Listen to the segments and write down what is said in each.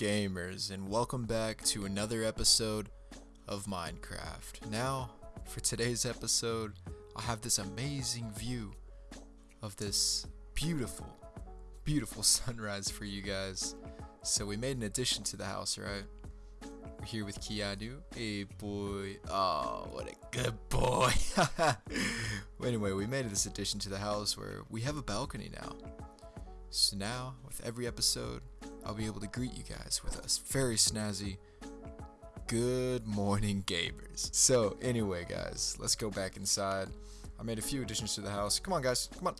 gamers, and welcome back to another episode of Minecraft. Now, for today's episode, I have this amazing view of this beautiful, beautiful sunrise for you guys. So we made an addition to the house, right? We're here with Keanu. Hey boy. Oh, what a good boy. anyway, we made this addition to the house where we have a balcony now. So now, with every episode, I'll be able to greet you guys with a very snazzy good morning gamers. So anyway guys, let's go back inside. I made a few additions to the house. Come on guys, come on.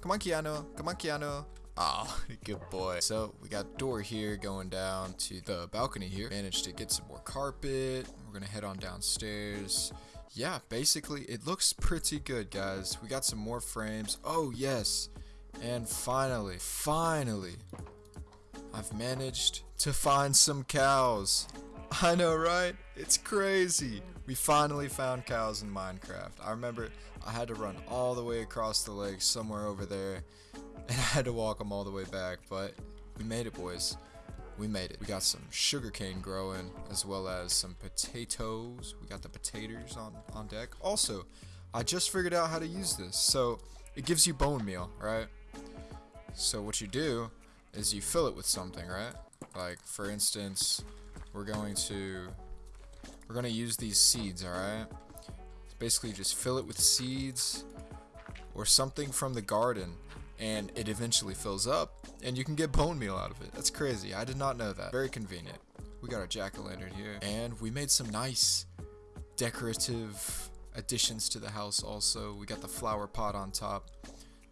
Come on Keanu, come on Keanu. Oh, good boy. So we got door here going down to the balcony here. Managed to get some more carpet. We're gonna head on downstairs. Yeah, basically it looks pretty good guys. We got some more frames. Oh yes. And finally, finally, I've managed to find some cows. I know, right? It's crazy. We finally found cows in Minecraft. I remember I had to run all the way across the lake somewhere over there, and I had to walk them all the way back, but we made it, boys. We made it. We got some sugarcane growing, as well as some potatoes. We got the potatoes on, on deck. Also, I just figured out how to use this. So, it gives you bone meal, right? So what you do is you fill it with something, right? Like, for instance, we're going to we're going to use these seeds, alright? Basically, just fill it with seeds or something from the garden, and it eventually fills up, and you can get bone meal out of it. That's crazy. I did not know that. Very convenient. We got our jack-o'-lantern here, and we made some nice decorative additions to the house also. We got the flower pot on top,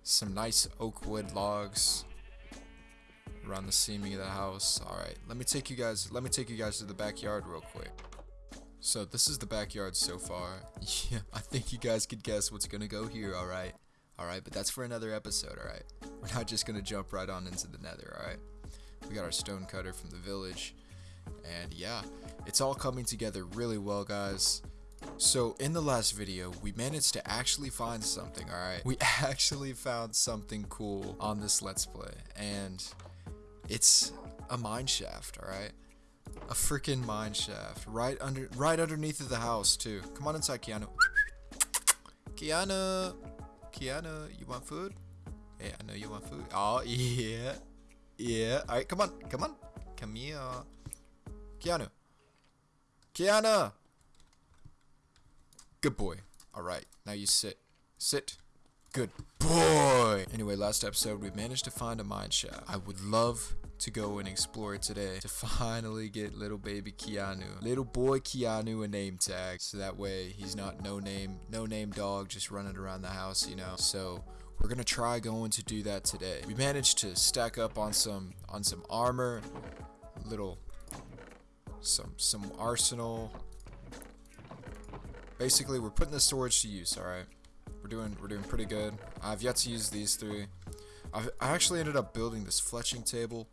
some nice oak wood logs, around the seaming of the house. Alright, let me take you guys let me take you guys to the backyard real quick. So this is the backyard so far. Yeah, I think you guys could guess what's gonna go here, alright? Alright, but that's for another episode, alright? We're not just gonna jump right on into the nether, alright? We got our stone cutter from the village. And yeah, it's all coming together really well, guys. So in the last video, we managed to actually find something, alright? We actually found something cool on this Let's Play. And it's a mine shaft, alright? A freaking mine shaft. Right under right underneath of the house too. Come on inside, Keanu. Keanu! Keanu, you want food? Hey, I know you want food. Oh yeah. Yeah. Alright, come on. Come on. Come here. Keanu. Keanu! Good boy. Alright, now you sit. Sit. Good boy! Anyway, last episode, we managed to find a mine shaft. I would love to go and explore today to finally get little baby Keanu, little boy Keanu a name tag, so that way he's not no name, no name dog just running around the house, you know. So we're gonna try going to do that today. We managed to stack up on some on some armor, little some some arsenal. Basically, we're putting the storage to use. All right, we're doing we're doing pretty good. I've yet to use these three. I've, I actually ended up building this fletching table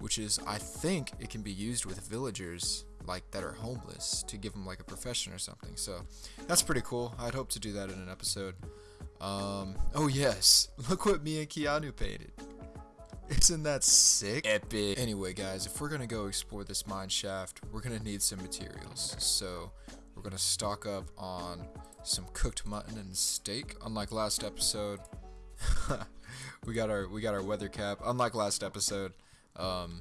which is I think it can be used with villagers like that are homeless to give them like a profession or something. So that's pretty cool. I'd hope to do that in an episode. Um, oh yes, look what me and Keanu painted. Isn't that sick? Epic. Anyway, guys, if we're gonna go explore this mine shaft, we're gonna need some materials. So we're gonna stock up on some cooked mutton and steak. Unlike last episode, we got our we got our weather cap. Unlike last episode, um,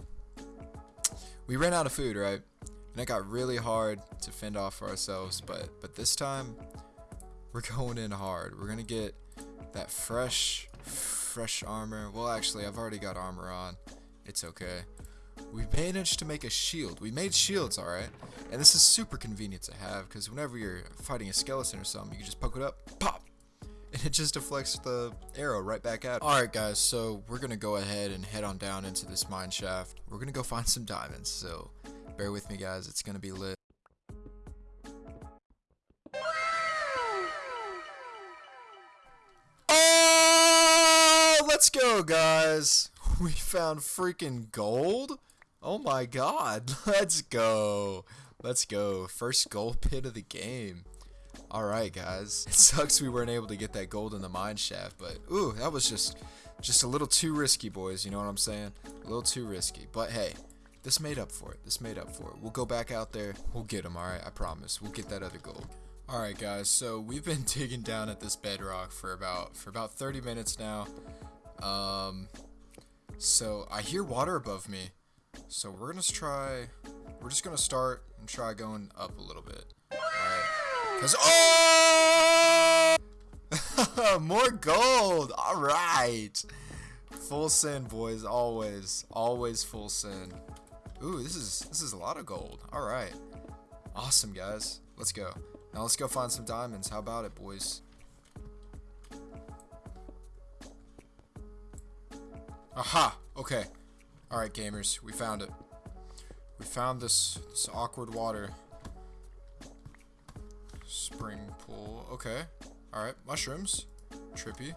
we ran out of food, right? And it got really hard to fend off for ourselves, but but this time we're going in hard. We're gonna get that fresh, fresh armor. Well, actually, I've already got armor on. It's okay. We managed to make a shield. We made shields, alright? And this is super convenient to have, because whenever you're fighting a skeleton or something, you can just poke it up, pop, and it just deflects the arrow right back out. Alright guys, so we're gonna go ahead and head on down into this mine shaft. We're gonna go find some diamonds, so bear with me guys, it's gonna be lit. Oh, let's go guys! We found freaking gold? Oh my god, let's go! Let's go, first gold pit of the game. Alright guys, it sucks we weren't able to get that gold in the mine shaft, but ooh, that was just just a little too risky boys, you know what I'm saying? A little too risky, but hey, this made up for it. This made up for it. We'll go back out there. We'll get them, alright? I promise. We'll get that other gold. Alright guys, so we've been digging down at this bedrock for about for about 30 minutes now. Um so I hear water above me. So we're gonna try we're just gonna start and try going up a little bit. Cause oh more gold! Alright! Full sin, boys, always. Always full sin. Ooh, this is this is a lot of gold. Alright. Awesome guys. Let's go. Now let's go find some diamonds. How about it, boys? Aha! Okay. Alright, gamers. We found it. We found this, this awkward water. Spring pool. Okay. Alright, mushrooms. Trippy.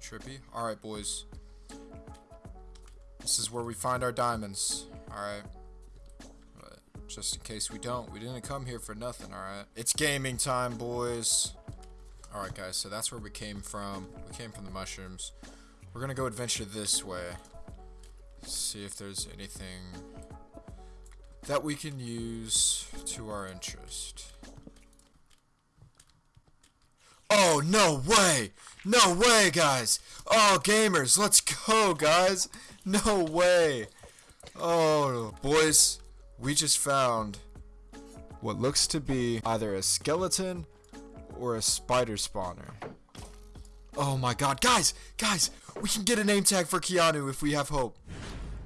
Trippy. Alright, boys. This is where we find our diamonds. Alright just in case we don't. We didn't come here for nothing, alright? It's gaming time, boys. Alright, guys, so that's where we came from. We came from the mushrooms. We're gonna go adventure this way. See if there's anything that we can use to our interest. Oh, no way! No way, guys! Oh, gamers, let's go, guys! No way! Oh, boys, we just found what looks to be either a skeleton or a spider spawner. Oh my god, guys, guys, we can get a name tag for Keanu if we have hope.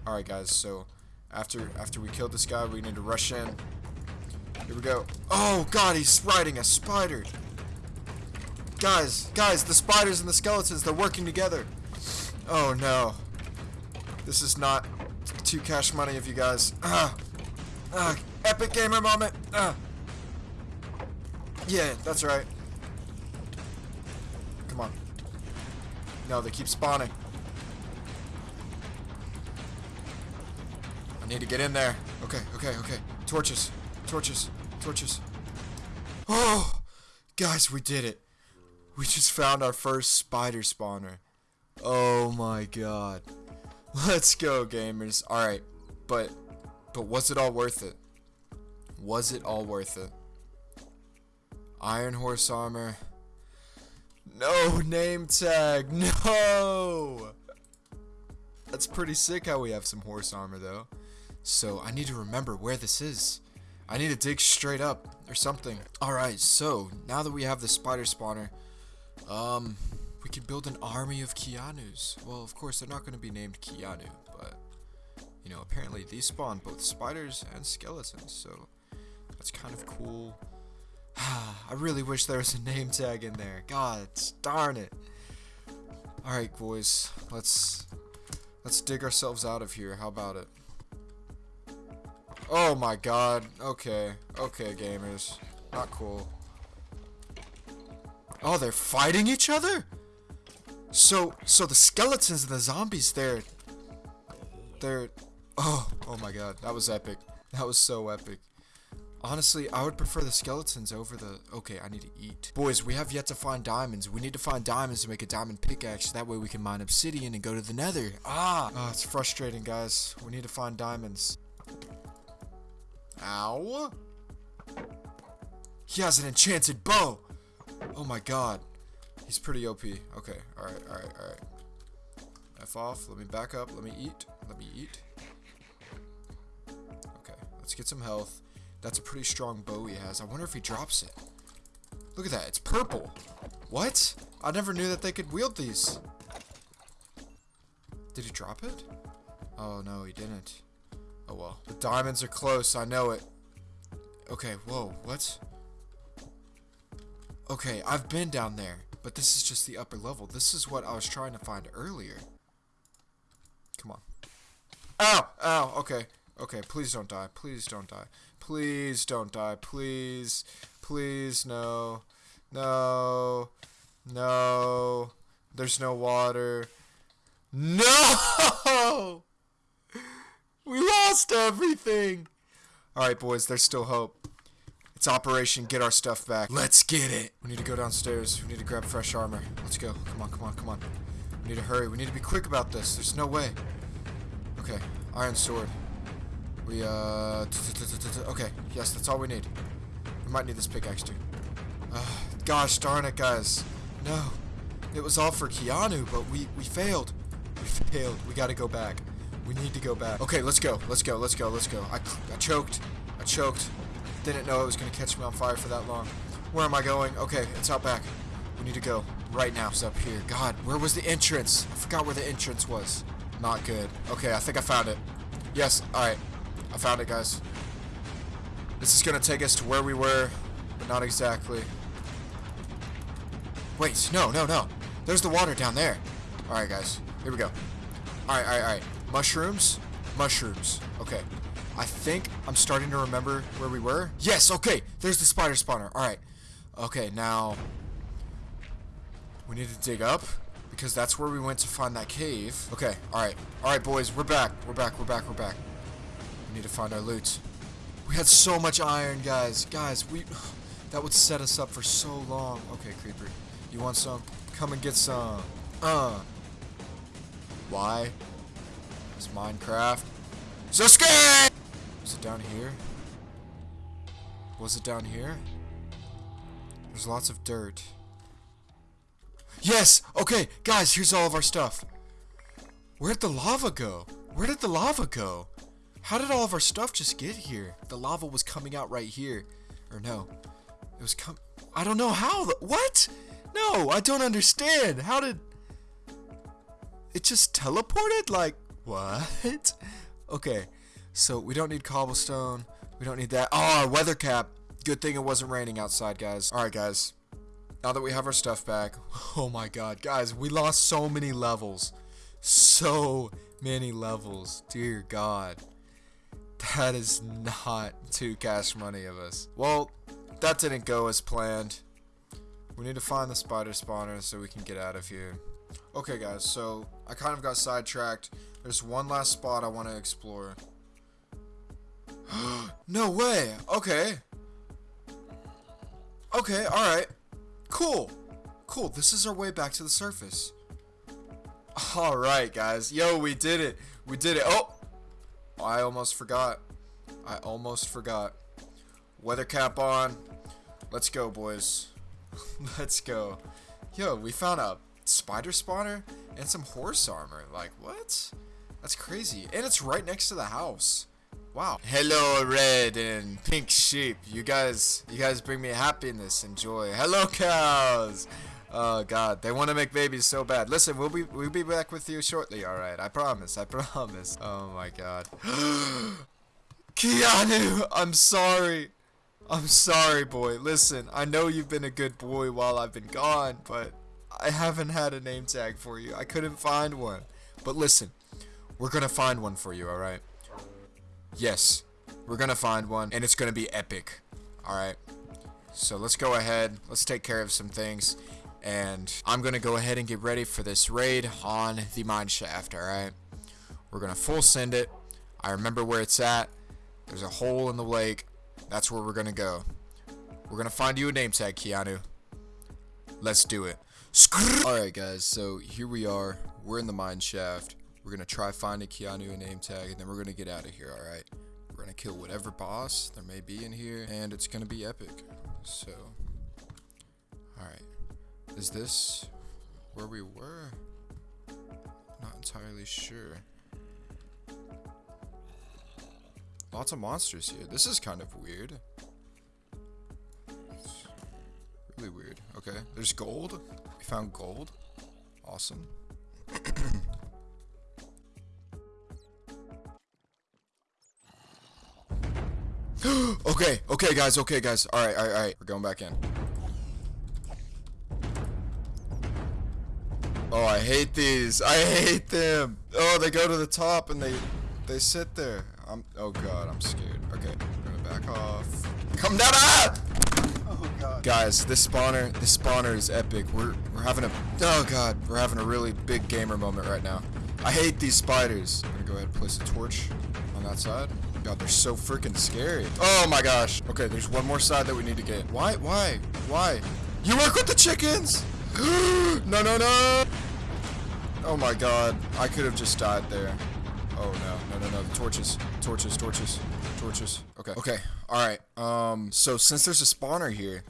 Alright guys, so after after we kill this guy, we need to rush in. Here we go. Oh god, he's riding a spider. Guys, guys, the spiders and the skeletons, they're working together. Oh no. This is not too cash money of you guys. Ah. Uh, epic gamer moment. Uh. Yeah, that's right. Come on. No, they keep spawning. I need to get in there. Okay, okay, okay. Torches. Torches. Torches. Oh! Guys, we did it. We just found our first spider spawner. Oh my god. Let's go, gamers. Alright, but but was it all worth it? Was it all worth it? Iron horse armor. No name tag. No. That's pretty sick how we have some horse armor though. So I need to remember where this is. I need to dig straight up or something. Alright, so now that we have the spider spawner, um, we can build an army of Keanus. Well, of course, they're not going to be named Keanu, but you know, apparently these spawn both spiders and skeletons, so that's kind of cool. I really wish there was a name tag in there. God darn it. Alright, boys. Let's let's dig ourselves out of here. How about it? Oh my god. Okay. Okay, gamers. Not cool. Oh, they're fighting each other? So, so the skeletons and the zombies, they're, they're, Oh, oh my god, that was epic. That was so epic. Honestly, I would prefer the skeletons over the... Okay, I need to eat. Boys, we have yet to find diamonds. We need to find diamonds to make a diamond pickaxe. That way we can mine obsidian and go to the nether. Ah! Oh, it's frustrating, guys. We need to find diamonds. Ow! He has an enchanted bow! Oh my god. He's pretty OP. Okay, alright, alright, alright. F off. Let me back up. Let me eat. Let me eat. Okay, let's get some health. That's a pretty strong bow he has. I wonder if he drops it. Look at that. It's purple. What? I never knew that they could wield these. Did he drop it? Oh, no, he didn't. Oh, well. The diamonds are close. I know it. Okay, whoa. What? Okay, I've been down there. But this is just the upper level. This is what I was trying to find earlier. Come on. Ow! Ow! Okay. Okay, please don't die. Please don't die. Please don't die. Please. Please, no. No. No. There's no water. No! We lost everything! Alright, boys, there's still hope. It's Operation Get Our Stuff Back. Let's get it! We need to go downstairs. We need to grab fresh armor. Let's go. Come on, come on, come on. We need to hurry. We need to be quick about this. There's no way. Okay, Iron Sword. We, uh, okay, yes, that's all we need. We might need this pickaxe too. Uh, gosh darn it, guys. No. It was all for Keanu, but we, we failed. We failed. We gotta go back. We need to go back. Okay, let's go. Let's go. Let's go. Let's go. I, I choked. I choked. Didn't know it was gonna catch me on fire for that long. Where am I going? Okay, it's out back. We need to go right now. It's up here. God, where was the entrance? I forgot where the entrance was. Not good. Okay, I think I found it. Yes, alright. I found it, guys. This is gonna take us to where we were, but not exactly. Wait, no, no, no. There's the water down there. Alright, guys. Here we go. Alright, alright, alright. Mushrooms? Mushrooms. Okay. I think I'm starting to remember where we were. Yes, okay. There's the spider spawner. Alright. Okay, now... We need to dig up. Because that's where we went to find that cave. Okay, alright. Alright, boys. We're back. We're back. We're back. We're back. We need to find our loot. We had so much iron, guys. Guys, we... That would set us up for so long. Okay, Creeper. You want some? Come and get some. Uh. Why? It's Minecraft. Sasuke! Was it down here? Was it down here? There's lots of dirt. Yes! Okay, guys, here's all of our stuff. Where'd the lava go? Where did the lava go? How did all of our stuff just get here? The lava was coming out right here. Or no. It was come. I don't know how. What? No, I don't understand. How did... It just teleported? Like, what? okay, so we don't need cobblestone. We don't need that. Oh, our weather cap. Good thing it wasn't raining outside, guys. Alright, guys. Now that we have our stuff back. Oh my god, guys, we lost so many levels. So many levels. Dear god. That is not too cash money of us. Well, that didn't go as planned. We need to find the spider spawner so we can get out of here. Okay guys, so I kind of got sidetracked. There's one last spot I want to explore. no way! Okay. Okay, alright. Cool. Cool, this is our way back to the surface. Alright guys, yo we did it. We did it. Oh! I almost forgot. I almost forgot. Weather cap on. Let's go boys. Let's go. Yo, we found a spider spawner and some horse armor. Like, what? That's crazy. And it's right next to the house. Wow. Hello, red and pink sheep. You guys, you guys bring me happiness and joy. Hello, cows. Oh God, they want to make babies so bad. Listen, we'll be we'll be back with you shortly. All right, I promise. I promise. Oh my God. Keanu, I'm sorry. I'm sorry, boy. Listen, I know you've been a good boy while I've been gone, but I haven't had a name tag for you. I couldn't find one. But listen, we're gonna find one for you, alright? Yes, we're gonna find one, and it's gonna be epic. Alright? So let's go ahead, let's take care of some things, and I'm gonna go ahead and get ready for this raid on the mine shaft, alright? We're gonna full send it. I remember where it's at. There's a hole in the lake. That's where we're gonna go. We're gonna find you a name tag, Keanu. Let's do it. Alright guys, so here we are. We're in the mine shaft. We're gonna try finding Keanu a name tag, and then we're gonna get out of here, alright? We're gonna kill whatever boss there may be in here, and it's gonna be epic. So, alright. Is this where we were? Not entirely sure. Lots of monsters here. This is kind of weird. It's really weird. Okay, there's gold. We found gold. Awesome. okay, okay guys, okay guys. Alright, alright, alright. We're going back in. Oh, I hate these. I hate them. Oh, they go to the top and they they sit there. I'm. Oh god, I'm scared. Okay, I'm gonna back off. Come down! Ah! Oh god. Guys, this spawner, this spawner is epic. We're we're having a. Oh god, we're having a really big gamer moment right now. I hate these spiders. I'm gonna go ahead and place a torch on that side. God, they're so freaking scary. Oh my gosh. Okay, there's one more side that we need to get. Why? Why? Why? You work with the chickens? no, no, no. Oh my god. I could have just died there. Oh no, no, no, no. Torches, torches, torches, torches. Okay, okay. All right. Um. So since there's a spawner here,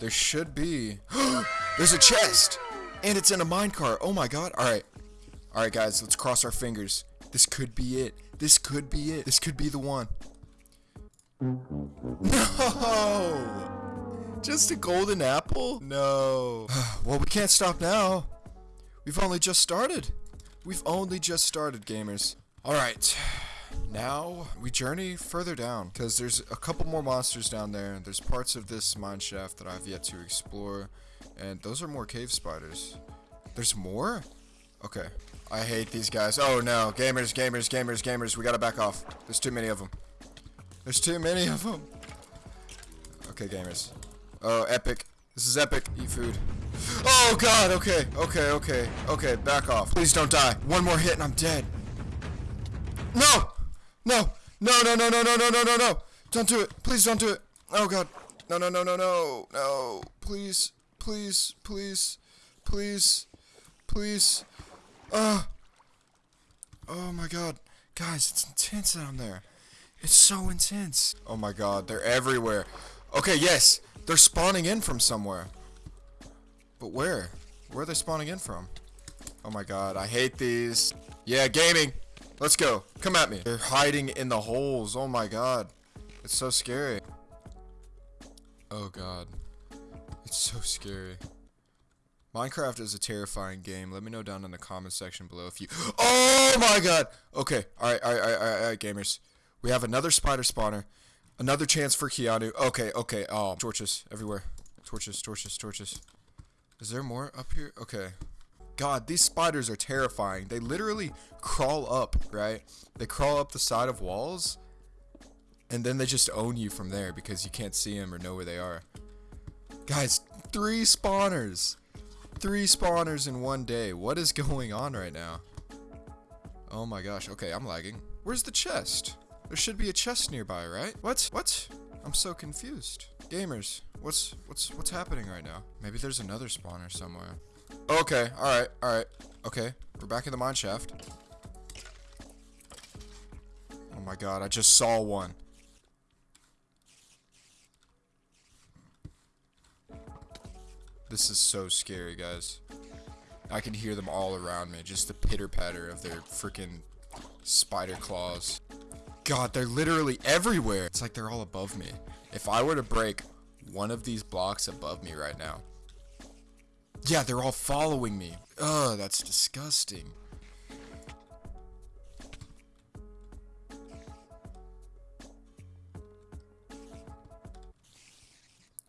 there should be. there's a chest, and it's in a minecart. Oh my god. All right. All right, guys. Let's cross our fingers. This could be it. This could be it. This could be the one. No! Just a golden apple? No. well, we can't stop now. We've only just started. We've only just started, gamers. Alright. Now, we journey further down, because there's a couple more monsters down there. There's parts of this mine shaft that I've yet to explore, and those are more cave spiders. There's more? Okay. I hate these guys. Oh no, gamers, gamers, gamers, gamers, we gotta back off. There's too many of them. There's too many of them. Okay, gamers. Oh, epic. This is epic. Eat food. Oh god, okay, okay, okay, okay, back off. Please don't die. One more hit and I'm dead. No! No! No, no, no, no, no, no, no, no, no! Don't do it. Please don't do it. Oh god. No, no, no, no, no. No. Please. Please. Please. Please. Please. Uh. Oh my god. Guys, it's intense down there. It's so intense. Oh my god, they're everywhere. Okay, yes. They're spawning in from somewhere. But where? Where are they spawning in from? Oh my god, I hate these. Yeah, gaming. Let's go. Come at me. They're hiding in the holes. Oh my god. It's so scary. Oh god. It's so scary. Minecraft is a terrifying game. Let me know down in the comment section below if you... Oh my god! Okay. Alright, alright, alright, alright, alright, gamers. We have another spider spawner. Another chance for Keanu. Okay, okay. Oh, torches everywhere. Torches, torches, torches. Is there more up here? Okay. God, these spiders are terrifying. They literally crawl up, right? They crawl up the side of walls, and then they just own you from there because you can't see them or know where they are. Guys, three spawners. Three spawners in one day. What is going on right now? Oh my gosh. Okay, I'm lagging. Where's the chest? There should be a chest nearby, right? What? What? I'm so confused. Gamers, what's what's what's happening right now? Maybe there's another spawner somewhere. Okay, alright, alright. Okay, we're back in the mine shaft. Oh my god, I just saw one. This is so scary, guys. I can hear them all around me. Just the pitter patter of their freaking spider claws. God, they're literally everywhere. It's like they're all above me. If I were to break one of these blocks above me right now. Yeah, they're all following me. Ugh, that's disgusting.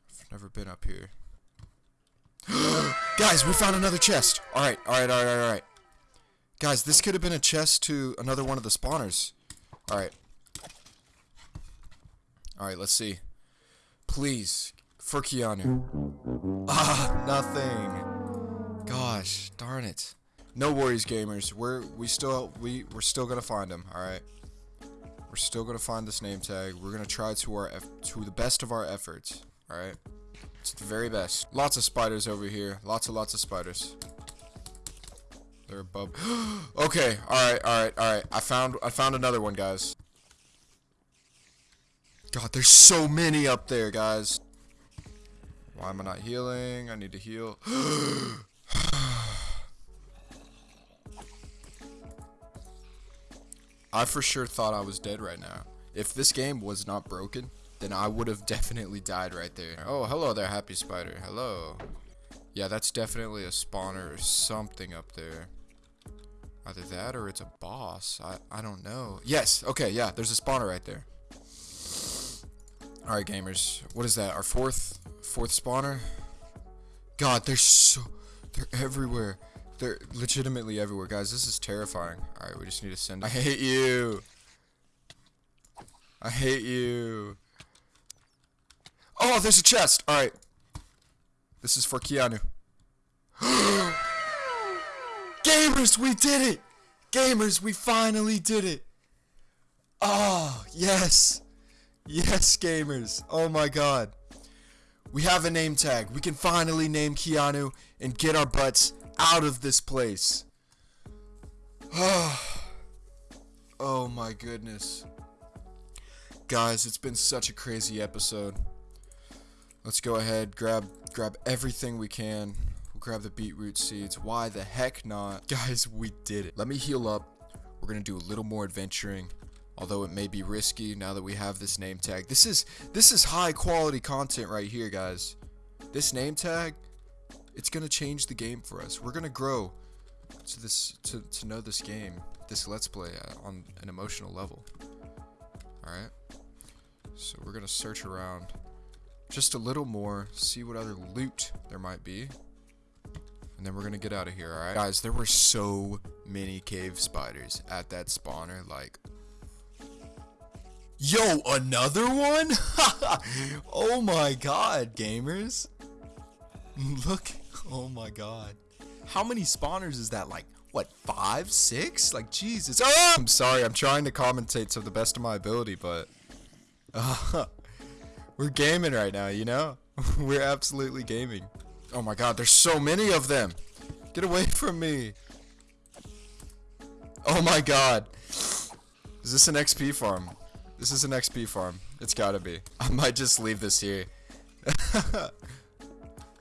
I've never been up here. Guys, we found another chest. Alright, alright, alright, alright. Guys, this could have been a chest to another one of the spawners. Alright. Alright, let's see. Please, for Keanu. Ah, nothing. Gosh, darn it. No worries, gamers. We're we still we we're still gonna find him. All right. We're still gonna find this name tag. We're gonna try to our to the best of our efforts. All right. It's the very best. Lots of spiders over here. Lots and lots of spiders. They're above. okay. All right. All right. All right. I found I found another one, guys. God, there's so many up there, guys. Why am I not healing? I need to heal. I for sure thought I was dead right now. If this game was not broken, then I would have definitely died right there. Oh, hello there, Happy Spider. Hello. Yeah, that's definitely a spawner or something up there. Either that or it's a boss. I, I don't know. Yes, okay, yeah, there's a spawner right there. Alright, gamers. What is that? Our fourth fourth spawner? God, they're so... They're everywhere. They're legitimately everywhere. Guys, this is terrifying. Alright, we just need to send... I hate you! I hate you. Oh, there's a chest! Alright. This is for Keanu. Gamers, we did it! Gamers, we finally did it! Oh, yes! Yes, gamers. Oh my god. We have a name tag. We can finally name Keanu and get our butts out of this place. Oh my goodness. Guys, it's been such a crazy episode. Let's go ahead, grab grab everything we can. We'll grab the beetroot seeds. Why the heck not? Guys, we did it. Let me heal up. We're gonna do a little more adventuring. Although it may be risky now that we have this name tag. This is this is high quality content right here, guys. This name tag, it's gonna change the game for us. We're gonna grow to this to, to know this game, this let's play on an emotional level. Alright. So we're gonna search around just a little more, see what other loot there might be. And then we're gonna get out of here, alright? Guys, there were so many cave spiders at that spawner, like... Yo, another one? oh my god, gamers. Look, oh my god. How many spawners is that? Like, what, five, six? Like, Jesus. Oh! I'm sorry, I'm trying to commentate to the best of my ability, but... Uh, we're gaming right now, you know? we're absolutely gaming. Oh my god, there's so many of them! Get away from me! Oh my god! Is this an XP farm? This is an XP farm. It's gotta be. I might just leave this here.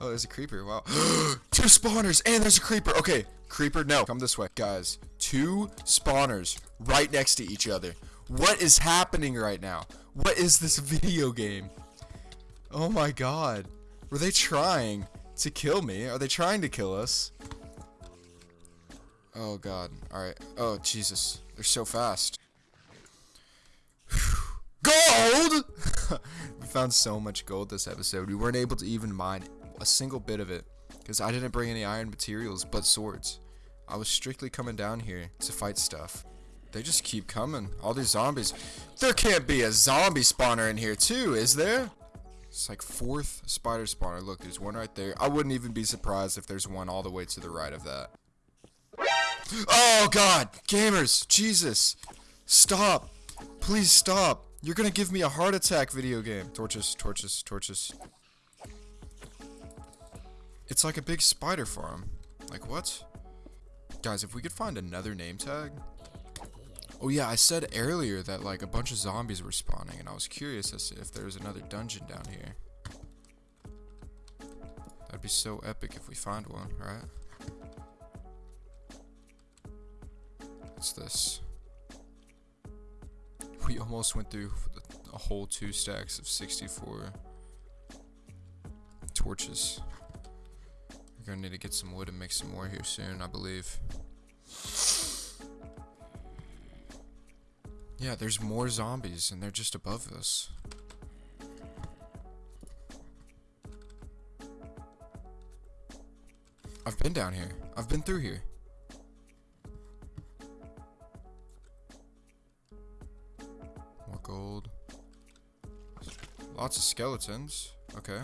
Oh, there's a creeper. Wow. two spawners and there's a creeper. Okay, creeper, no. Come this way. Guys, two spawners right next to each other. What is happening right now? What is this video game? Oh my god. Were they trying to kill me? Are they trying to kill us? Oh god. Alright. Oh, Jesus. They're so fast. Gold! we found so much gold this episode. We weren't able to even mine a single bit of it because I didn't bring any iron materials but swords. I was strictly coming down here to fight stuff. They just keep coming. All these zombies. There can't be a zombie spawner in here too, is there? It's like fourth spider spawner. Look, there's one right there. I wouldn't even be surprised if there's one all the way to the right of that. Oh god! Gamers! Jesus! Stop! Please stop! You're gonna give me a heart attack video game. Torches, torches, torches. It's like a big spider farm. Like what? Guys, if we could find another name tag. Oh yeah, I said earlier that like a bunch of zombies were spawning and I was curious as to if there was another dungeon down here. That'd be so epic if we find one, right? What's this? We almost went through a whole two stacks of 64 torches. We're gonna need to get some wood and make some more here soon, I believe. Yeah, there's more zombies, and they're just above us. I've been down here. I've been through here. More gold. Lots of skeletons. Okay.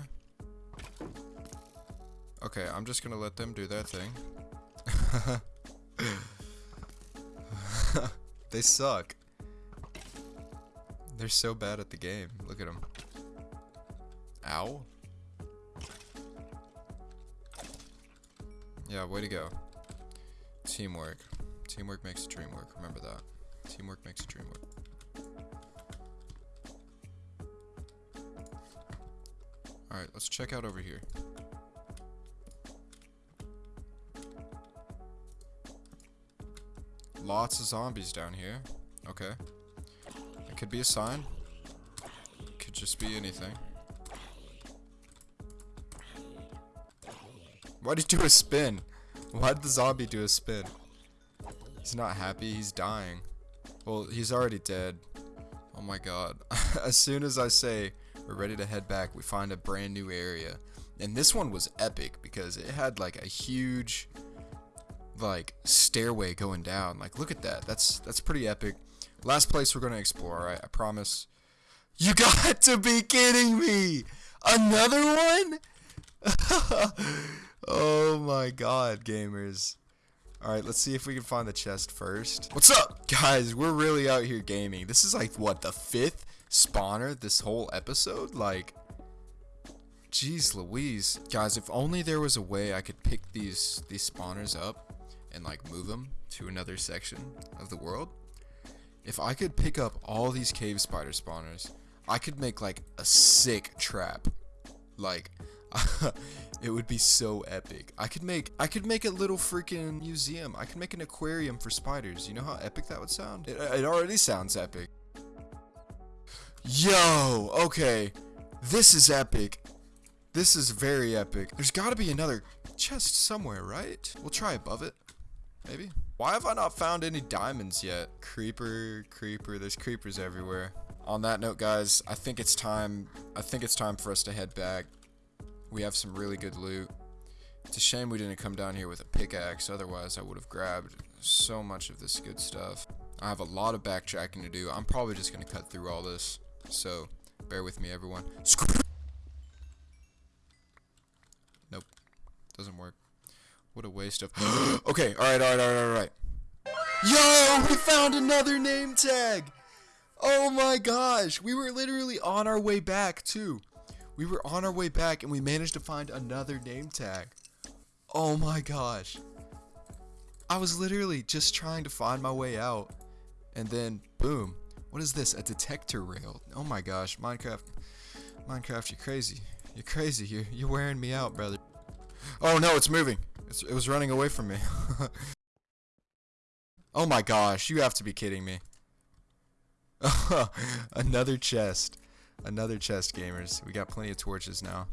Okay, I'm just gonna let them do their thing. they suck. They're so bad at the game. Look at them. Ow. Yeah, way to go. Teamwork. Teamwork makes a dream work. Remember that. Teamwork makes a dream work. Alright, let's check out over here. Lots of zombies down here. Okay. Could be a sign. Could just be anything. Why'd he do a spin? Why did the zombie do a spin? He's not happy, he's dying. Well, he's already dead. Oh my god. as soon as I say we're ready to head back, we find a brand new area. And this one was epic because it had like a huge like stairway going down. Like look at that. That's that's pretty epic. Last place we're gonna explore, alright? I promise. You got to be kidding me! Another one? oh my god, gamers. Alright, let's see if we can find the chest first. What's up? Guys, we're really out here gaming. This is like, what, the fifth spawner this whole episode? Like, jeez Louise. Guys, if only there was a way I could pick these, these spawners up and like move them to another section of the world, if I could pick up all these cave spider spawners, I could make like a sick trap. Like it would be so epic. I could make I could make a little freaking museum. I could make an aquarium for spiders. You know how epic that would sound? It, it already sounds epic. Yo, okay. This is epic. This is very epic. There's got to be another chest somewhere, right? We'll try above it. Maybe. Why have I not found any diamonds yet? Creeper, creeper. There's creepers everywhere. On that note, guys, I think it's time. I think it's time for us to head back. We have some really good loot. It's a shame we didn't come down here with a pickaxe. Otherwise, I would have grabbed so much of this good stuff. I have a lot of backtracking to do. I'm probably just going to cut through all this. So, bear with me, everyone. Nope. Doesn't work. What a waste of... okay, alright, alright, alright, alright. Yo, we found another name tag! Oh my gosh, we were literally on our way back, too. We were on our way back and we managed to find another name tag. Oh my gosh. I was literally just trying to find my way out. And then, boom. What is this? A detector rail. Oh my gosh, Minecraft. Minecraft, you're crazy. You're crazy. You're, you're wearing me out, brother. Oh no, it's moving. It's, it was running away from me. oh my gosh, you have to be kidding me. Another chest. Another chest, gamers. We got plenty of torches now.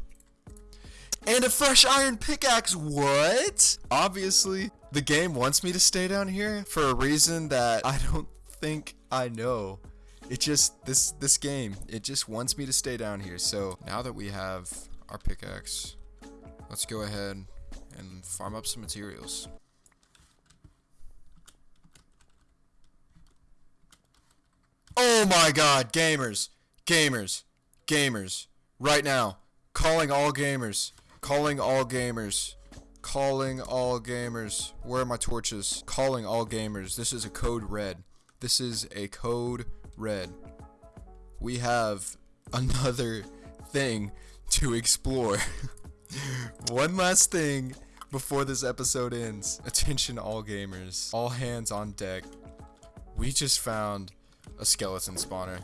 And a fresh iron pickaxe. What? Obviously, the game wants me to stay down here for a reason that I don't think I know. It just, this, this game, it just wants me to stay down here. So now that we have our pickaxe, let's go ahead and farm up some materials. Oh my god, gamers, gamers, gamers, right now, calling all gamers, calling all gamers, calling all gamers, where are my torches? Calling all gamers, this is a code red, this is a code red. We have another thing to explore. One last thing before this episode ends. Attention all gamers. All hands on deck. We just found a skeleton spawner.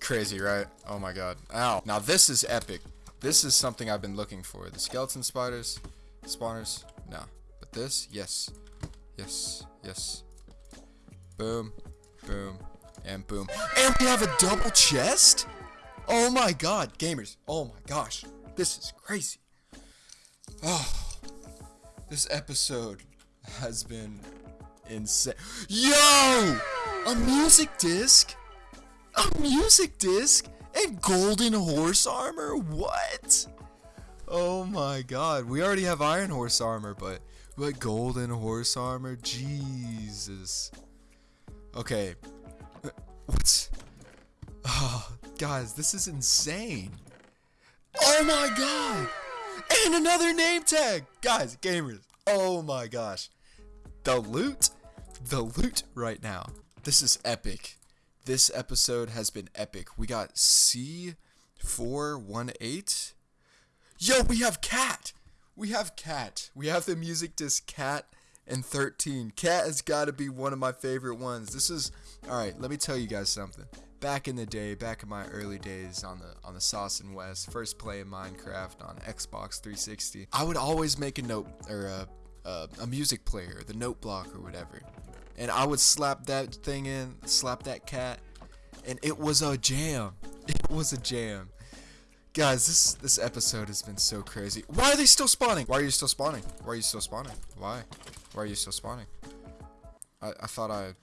Crazy, right? Oh my god. Ow. Now this is epic. This is something I've been looking for. The skeleton spiders, spawners, no. But this, yes. Yes, yes. Boom, boom, and boom. And we have a double chest? Oh my god, gamers. Oh my gosh. This is crazy. Oh, this episode has been insane. Yo! A music disc? A music disc? And golden horse armor? What? Oh my god. We already have iron horse armor, but but golden horse armor? Jesus. Okay. What's Oh, guys, this is insane. Oh my god! And another name tag! Guys, gamers, oh my gosh. The loot, the loot right now. This is epic. This episode has been epic. We got C418. Yo, we have Cat! We have Cat. We have the music disc Cat and 13. Cat has got to be one of my favorite ones. This is, alright, let me tell you guys something back in the day, back in my early days on the on the Sauce and West, first playing Minecraft on Xbox 360, I would always make a note or a, a, a music player, the note block or whatever, and I would slap that thing in, slap that cat, and it was a jam. It was a jam. Guys, this this episode has been so crazy. Why are they still spawning? Why are you still spawning? Why are you still spawning? Why? Why are you still spawning? I, I thought I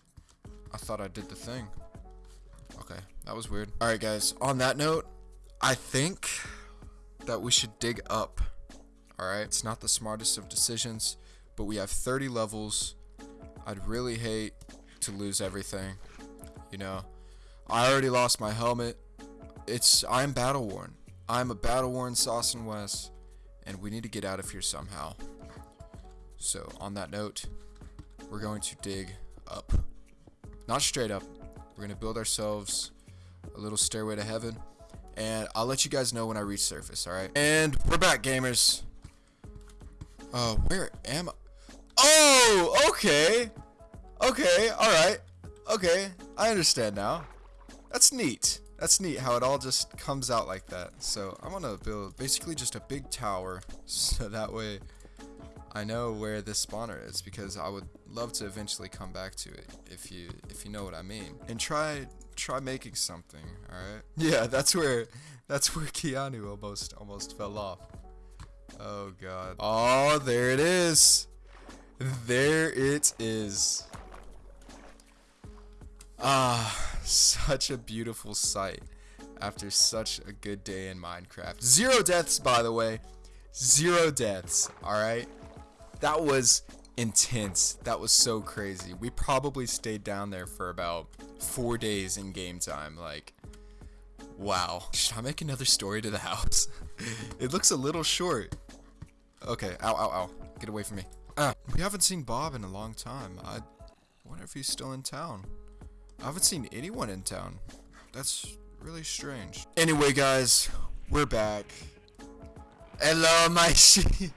I thought I did the thing. Okay, that was weird. Alright guys, on that note, I think that we should dig up. Alright, it's not the smartest of decisions, but we have 30 levels. I'd really hate to lose everything. You know, I already lost my helmet. It's, I'm battle worn. I'm a battle worn Sauce and West, and we need to get out of here somehow. So, on that note, we're going to dig up. Not straight up, we're going to build ourselves a little stairway to heaven. And I'll let you guys know when I reach surface, alright? And we're back, gamers. Uh, where am I? Oh, okay. Okay, alright. Okay, I understand now. That's neat. That's neat how it all just comes out like that. So I'm gonna build basically just a big tower so that way I know where this spawner is because I would love to eventually come back to it if you if you know what I mean. And try try making something, alright? Yeah, that's where that's where Keanu almost almost fell off. Oh god. Oh, there it is. There it is. Ah, such a beautiful sight after such a good day in Minecraft. Zero deaths, by the way. Zero deaths, alright? That was intense. That was so crazy. We probably stayed down there for about four days in game time. Like, wow. Should I make another story to the house? it looks a little short. Okay, ow, ow, ow. Get away from me. Ah, we haven't seen Bob in a long time. I wonder if he's still in town. I haven't seen anyone in town. That's really strange. Anyway, guys, we're back. Hello, my sheep.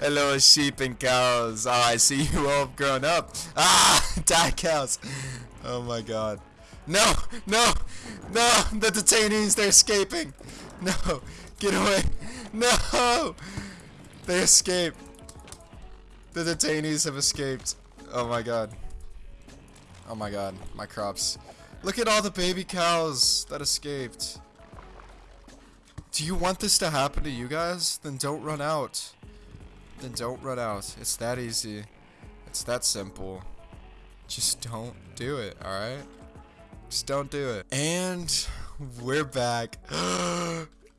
Hello, sheep and cows. Oh, I see you all have grown up. Ah, die cows. Oh my god. No, no, no, the detainees, they're escaping. No, get away. No, they escaped. The detainees have escaped. Oh my god. Oh my god, my crops. Look at all the baby cows that escaped. Do you want this to happen to you guys? Then don't run out. Then don't run out. It's that easy. It's that simple. Just don't do it, alright? Just don't do it. And we're back.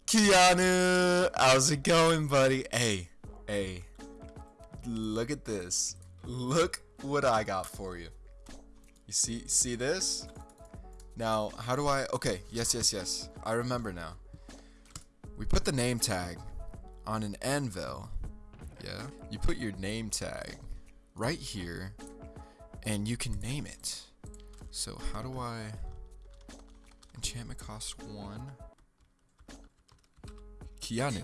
Keanu! How's it going, buddy? Hey, hey. Look at this. Look what I got for you. You see see this? Now, how do I Okay, yes, yes, yes. I remember now. We put the name tag on an anvil. Yeah? You put your name tag right here and you can name it. So, how do I Enchantment cost 1. Keanu.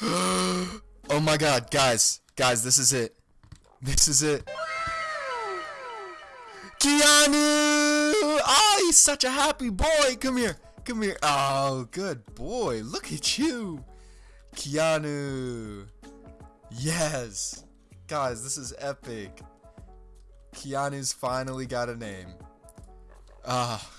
oh my god, guys. Guys, this is it. This is it. Keanu! Oh, he's such a happy boy. Come here. Come here. Oh, good boy. Look at you. Keanu. Yes. Guys, this is epic. Keanu's finally got a name. Ah.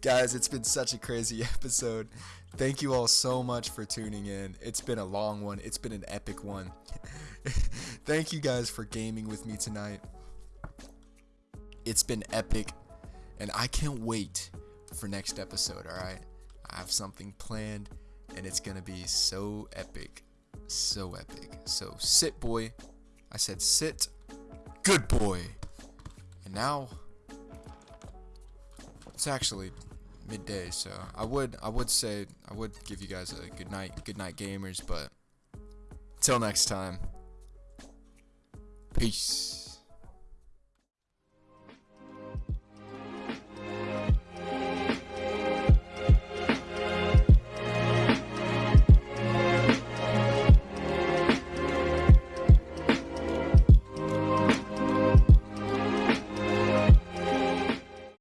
Guys, it's been such a crazy episode. Thank you all so much for tuning in. It's been a long one. It's been an epic one. Thank you guys for gaming with me tonight. It's been epic, and I can't wait for next episode, alright? I have something planned, and it's gonna be so epic. So epic. So sit, boy. I said sit. Good boy. And now, it's actually midday, so I would I would say I would give you guys a good night, good night gamers, but till next time. Peace.